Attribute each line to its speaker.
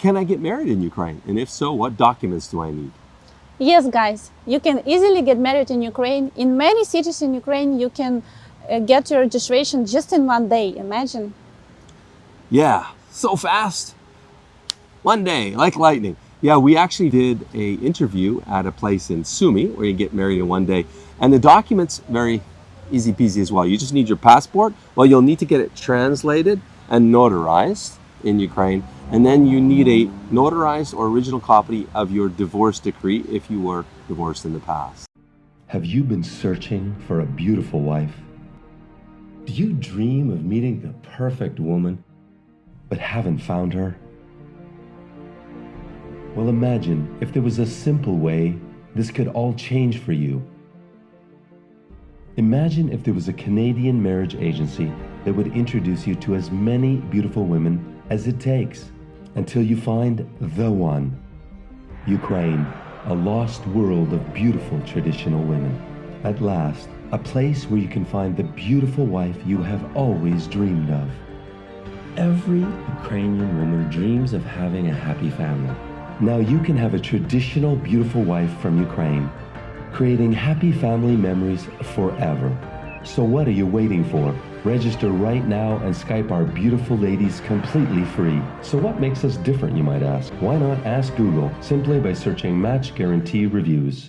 Speaker 1: Can I get married in Ukraine? And if so, what documents do I need?
Speaker 2: Yes, guys, you can easily get married in Ukraine. In many cities in Ukraine, you can uh, get your registration just in one day. Imagine.
Speaker 1: Yeah, so fast. One day, like lightning. Yeah, we actually did a interview at a place in Sumy where you get married in one day. And the documents, very easy peasy as well. You just need your passport. Well, you'll need to get it translated and notarized in Ukraine. And then you need a notarized or original copy of your divorce decree if you were divorced in the past.
Speaker 3: Have you been searching for a beautiful wife? Do you dream of meeting the perfect woman, but haven't found her? Well, imagine if there was a simple way this could all change for you. Imagine if there was a Canadian marriage agency that would introduce you to as many beautiful women as it takes until you find the one. Ukraine, a lost world of beautiful traditional women. At last, a place where you can find the beautiful wife you have always dreamed of. Every Ukrainian woman dreams of having a happy family. Now you can have a traditional beautiful wife from Ukraine, creating happy family memories forever. So what are you waiting for? Register right now and Skype our beautiful ladies completely free. So what makes us different, you might ask? Why not ask Google simply by searching Match Guarantee Reviews?